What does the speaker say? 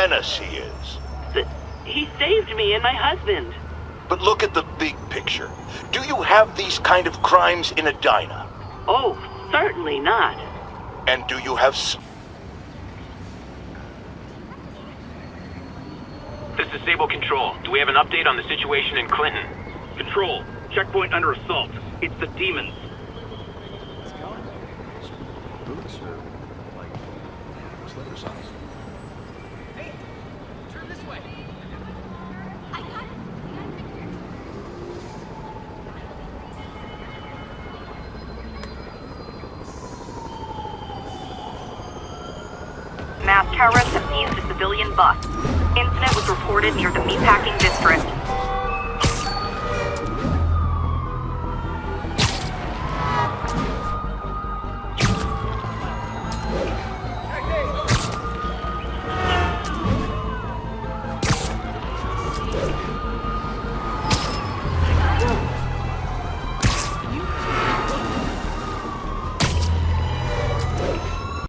menace he is. But he saved me and my husband. But look at the big picture. Do you have these kind of crimes in Edina? Oh, certainly not. And do you have... s- This is Sable Control. Do we have an update on the situation in Clinton? Control. Checkpoint under assault. It's the demons. Boots or like slipper size? Mass terrorists have seized a civilian bus. Incident was reported near the meatpacking district.